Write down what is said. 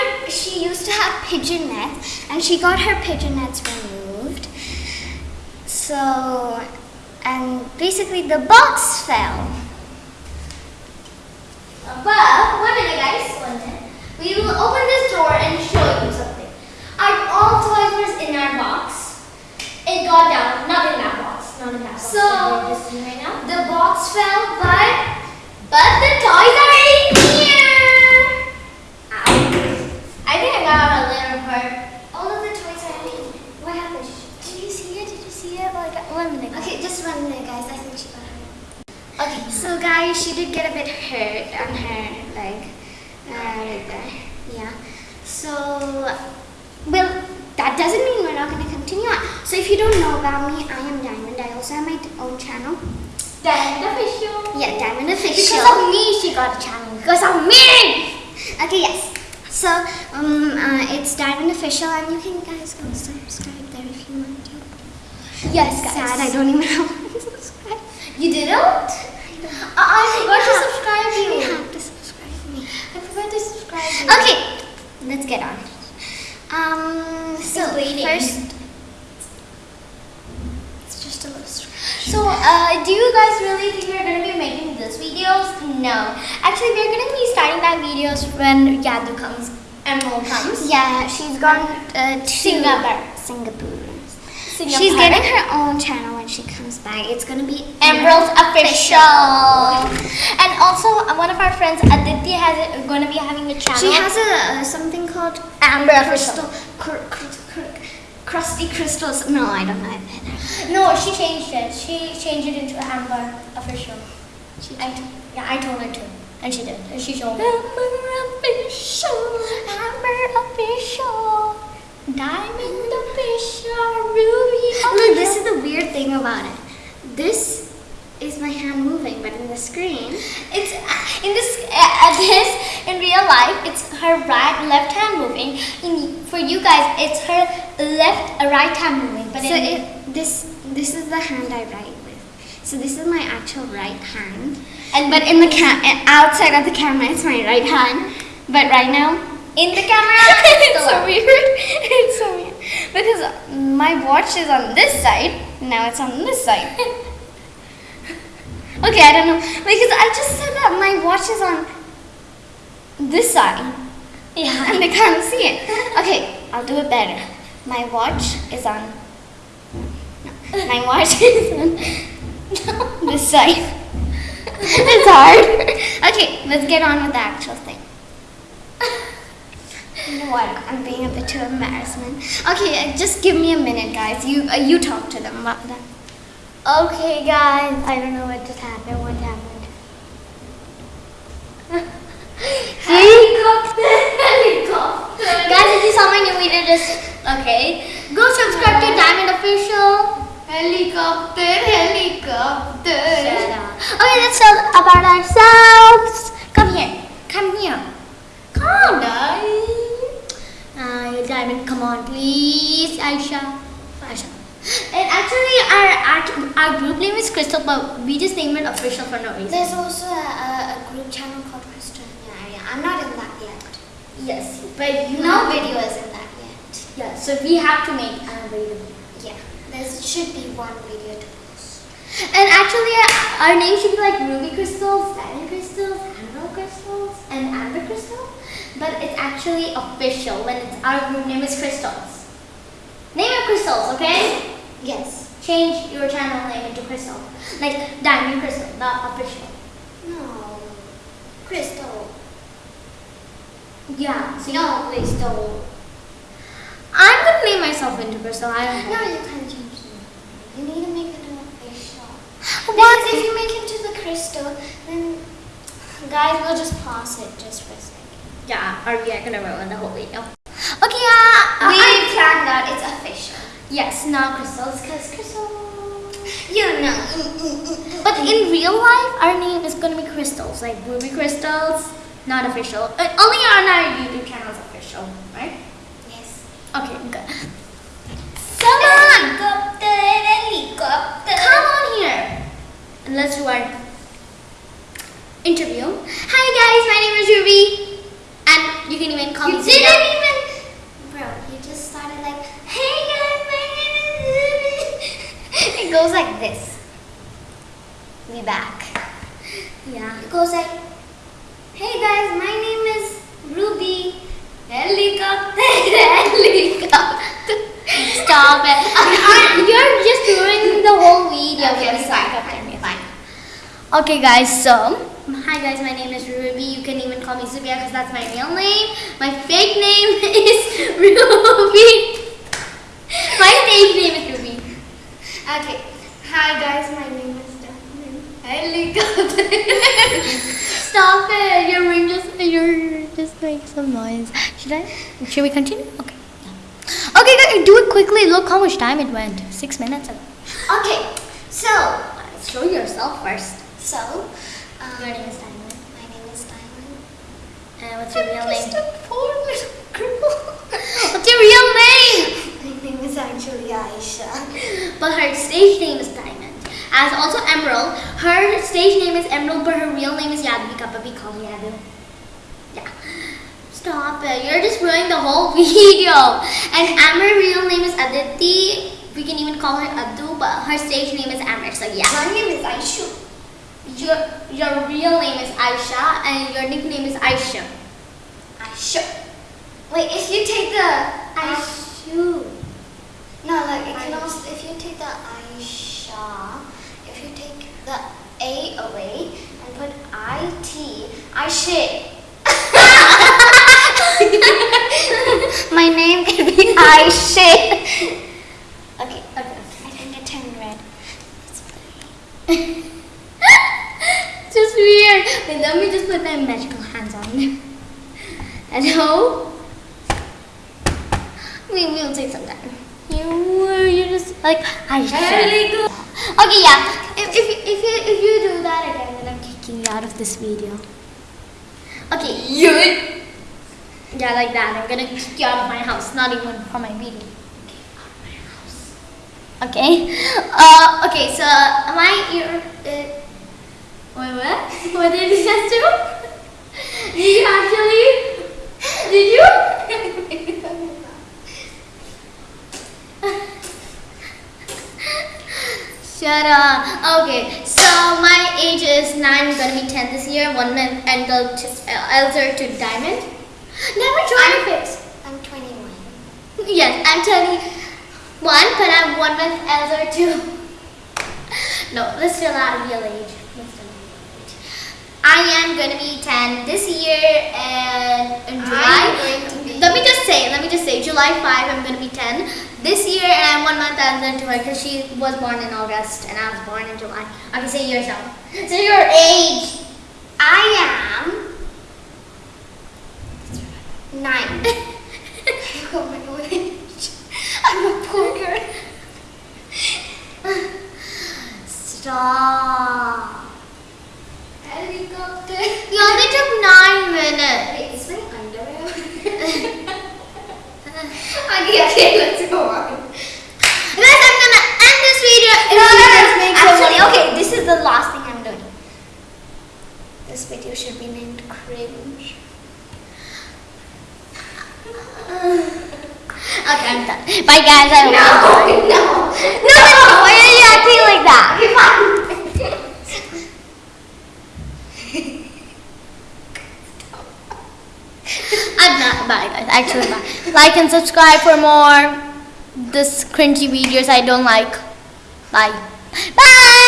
her. She used to have pigeon nets, and she got her pigeon nets removed. So, and basically the box fell. But one minute, guys. One minute. We will open this door and show you something. Our all toys was in our box. It got down. Not in that box. Not in that box. So, that we're just in right. The box fell, but But the toys are in here. Ow. I think I got a little hurt. all of the toys are in. What happened? Did you see it? Did you see it? Like One minute. okay, just one minute, guys. I think she got hurt. Okay. So guys, she did get a bit hurt on her leg. Uh, right there. Yeah. So, well, that doesn't mean we're not going to continue on. So if you don't know about me, I am Diamond. I also have my own channel. Diamond official. Yeah, Diamond Official. Because of me, she got a channel. Because of me. Okay, yes. So, um, uh, it's Diamond Official, and you can guys go subscribe there if you want to. Yes, guys. Sad, I don't even know how to subscribe. You didn't? Uh, I forgot to subscribe you. You have to subscribe me. I forgot to subscribe you. Okay, let's get on. Um, so first, it's just a little. str- So, uh, do you guys really think we're gonna be making this videos? No. Actually, we're gonna be starting that videos when Yadu comes, Emerald comes. Yeah, she's gone uh, to Singapore. Singapore. Singapore. She's getting her own channel when she comes back. It's gonna be Emerald Official. And also, uh, one of our friends, Aditya, has going to be having a channel. She has a uh, something called Amber crystal, Official. cr- cr- cr- crusty crystals. No, I don't know. No, she changed it. She changed it into Amber Official. She I, yeah, I told her to. And she did. And she showed me. Amber official, Amber official, Diamond Official, Ruby Look, this is the weird thing about it. This is my hand moving, but in the screen, It's uh, in this uh, this in real life. It's her right left hand moving. In, for you guys, it's her left uh, right hand moving. But so it, this this is the hand I write with. So this is my actual right hand, and but in the cam outside of the camera, it's my right hand. But right now, in the camera, it's so weird. It's so weird because my watch is on this side. Now it's on this side. okay, I don't know because I just said that my watch is on this side Yeah. and I can't see it. Okay, I'll do it better. My watch is on. No, my watch is on this side. it's hard. Okay, let's get on with the actual thing. What? I'm being a bit too embarrassment. Okay, uh, just give me a minute, guys. You uh, you talk to them about that. Okay, guys. I don't know what just happened. What happened? helicopter, helicopter. Guys, if you saw my new video, just okay. Go subscribe to Diamond Official. Helicopter, helicopter. Okay, let's tell about ourselves. Come here. Come here. Come, guys. Uh, Diamond, come on, please, Aisha. Aisha. And actually, our, our our group name is Crystal, but we just named it official for no reason. There's also a, a, group channel called Crystal Area. I'm not in that yet. Yes, but you No know, video is in that yet. yeah. So we have to make a video. Yeah, there should be one video to post. And actually, our name should be like Ruby Crystals, Diamond Crystals, and Amber Crystal. But it's actually official when it's our group name is Crystals. Name it Crystals, okay? Yes. Change your channel name into Crystal, like Diamond Crystal, not official. No. Crystal. Yeah. So No, don't. I'm gonna name myself into Crystal. I don't No, know. you can't change the name. You need to make it an official. What? Because if you make it to the crystal, then guys, we'll just pause it just for a second. Yeah, or we are gonna ruin the whole video. Okay, uh, uh We we planned that it's official. Yes, not crystals, because crystals. You know. Mm, mm, mm, but in real life, our name is gonna be crystals, like ruby crystals, not official. Uh, only on our YouTube channel is official, right? Yes. Okay, good. Come on, Helicopter, helicopter. come on here. and let's our interview. Hi guys, my name is Ruby, and you can even call You me. didn't Zia. even, bro. You just started like, hey guys, my name is. Ruby." it goes like this. We back. Yeah. It goes like, hey guys, my name is Ruby. Helicopter, helicopter. Stop it. You're just ruining the whole video. Okay, fine, stop fine. Okay, guys. So, hi guys. My name is Ruby. You can even call me Zubia because that's my real name. My fake name is Ruby. my fake name is Ruby. Okay. Hi guys, my name is Daphne. Helicopter. Stop it. Your ring just you're just make some noise. Should I? Should we continue? Okay. Okay, guys, do it quickly. Look how much time it went. Six minutes ago. Okay, so Show yourself first. so Your name is Diamond. My name is Diamond. And what's your real I'm just name? a poor little girl. What's your real name? My name is actually Aisha. But her stage name is Diamond. As also Emerald. Her stage name is Emerald, but her real name is Yadvika, but we call her Yadu. Yeah. Stop it. You're just ruining the whole video. And Amber's real name is Aditi. We can even call her Adu, but her stage name is Amber. So yeah. My name is Aishu. Your real name is Aisha and your nickname is Aisha. Aisha. Wait, if you take the Aishu. no, like it can also if you take the Aisha, if you take the A away and put I T, I shit. My name could be I shit. Okay, okay. I think it turned red. just weird. Wait, let me just put my magical hands on. You. Hello? We will take some time. You, you just like I should. good. Okay, yeah. If, if, you- if you if you do that again, then I'm kicking you out of this video. Okay. You. Yeah, like that. I'm gonna kick you out of my house. Not even from my video. Okay. Uh. Okay. So am I? Your, uh, wait, what? What did you just do? Did you actually? Did you? Shut up. Okay, so my age is 9, I'm gonna be 10 this year, one month elder to, uh, elder to diamond. Never try I'm- to fix. I'm 21. Yes, I'm turning one, but I'm one month elder to. No, let's still not real age. Let's still not real age. I am gonna be 10 this year and in July. I'm going to be- Let me just say, let me just say, July 5, I'm gonna be 10 this year, and I'm one month elder to her because she was born in August and I was born in July. Okay, say yourself. So your age. I am nine. oh my god. I'm a poor girl. Stop. Helicopter. You only took nine minutes. Wait, is my underwear? Okay, okay, let's go on. Guys, I'm gonna end this video. If No, you no, no. Actually, okay, this is the last thing I'm doing. This video should be named cringe. Okay, I'm done. Bye, guys. I enjoyed. no. No, no, why are you acting like that? Okay, fine. I'm not. Bye, guys. Actually, bye. Like and subscribe for more this cringy videos I don't like. Bye. Bye.